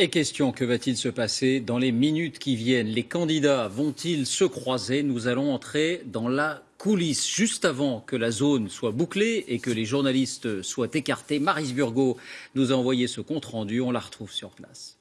Et question, que va-t-il se passer dans les minutes qui viennent? Les candidats vont-ils se croiser? Nous allons entrer dans la coulisse juste avant que la zone soit bouclée et que les journalistes soient écartés. Maris Burgot nous a envoyé ce compte-rendu, on la retrouve sur place.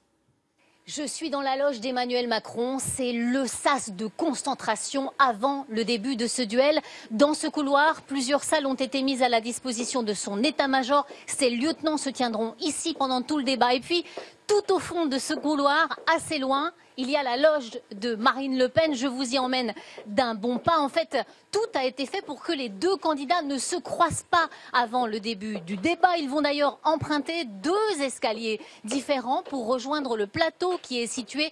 Je suis dans la loge d'Emmanuel Macron. C'est le sas de concentration avant le début de ce duel. Dans ce couloir, plusieurs salles ont été mises à la disposition de son état-major. Ses lieutenants se tiendront ici pendant tout le débat. Et puis, tout au fond de ce couloir, assez loin, il y a la loge de Marine Le Pen. Je vous y emmène d'un bon pas. En fait, tout a été fait pour que les deux candidats ne se croisent pas avant le début du débat. Ils vont d'ailleurs emprunter deux escaliers différents pour rejoindre le plateau qui est situé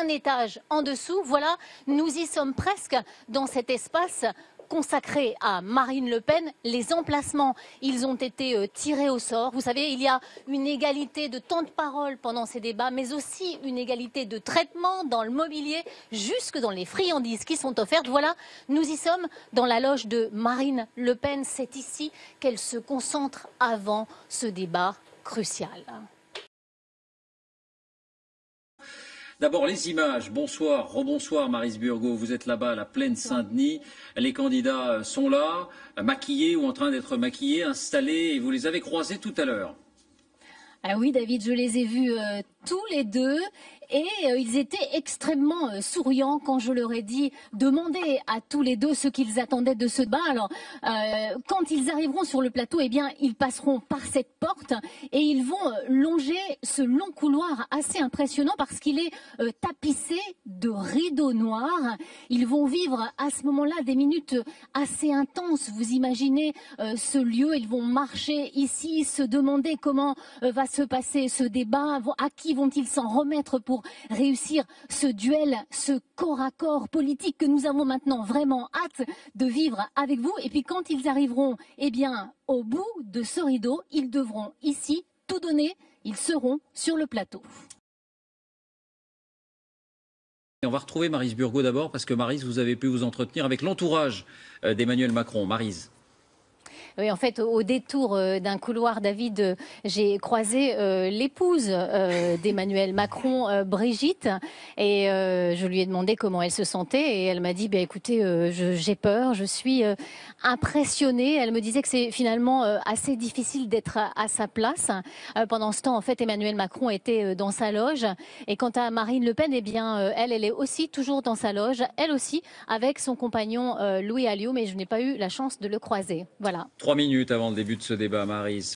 un étage en dessous. Voilà, nous y sommes presque dans cet espace consacré à Marine Le Pen. Les emplacements, ils ont été euh, tirés au sort. Vous savez, il y a une égalité de temps de parole pendant ces débats, mais aussi une égalité de traitement dans le mobilier, jusque dans les friandises qui sont offertes. Voilà, nous y sommes dans la loge de Marine Le Pen. C'est ici qu'elle se concentre avant ce débat crucial. D'abord les images. Bonsoir, rebonsoir Maris Burgo. Vous êtes là-bas à la plaine Saint-Denis. Les candidats sont là, maquillés ou en train d'être maquillés, installés, et vous les avez croisés tout à l'heure. Ah oui, David, je les ai vus euh, tous les deux et euh, ils étaient extrêmement euh, souriants quand je leur ai dit demander à tous les deux ce qu'ils attendaient de ce débat. Alors, euh, quand ils arriveront sur le plateau, eh bien, ils passeront par cette porte et ils vont longer ce long couloir assez impressionnant parce qu'il est tapissé de rideaux noirs. Ils vont vivre à ce moment-là des minutes assez intenses. Vous imaginez ce lieu, ils vont marcher ici, se demander comment va se passer ce débat, à qui vont-ils s'en remettre pour réussir ce duel, ce corps à corps politique que nous avons maintenant vraiment hâte de vivre avec vous? Et puis quand ils arriveront, eh bien, au bout de ce rideau, ils devront ici tout donner. Ils seront sur le plateau. On va retrouver Marise Burgot d'abord, parce que Marise, vous avez pu vous entretenir avec l'entourage euh, d'Emmanuel Macron. Marise. Oui, en fait, au détour euh, d'un couloir, David, euh, j'ai croisé euh, l'épouse d'Emmanuel Macron, Brigitte, et je lui ai demandé comment elle se sentait, et elle m'a dit, bah, écoutez, j'ai peur, je suis impressionnée. Elle me disait que c'est finalement assez difficile d'être à, sa place. pendant ce temps, en fait, Emmanuel Macron était dans sa loge, et quant à Marine Le Pen, eh bien, elle, elle est aussi toujours dans sa loge, elle aussi, avec son compagnon Louis Alliot, mais je n'ai pas eu la chance de le croiser. Voilà. Trois minutes avant le début de ce débat, Marise.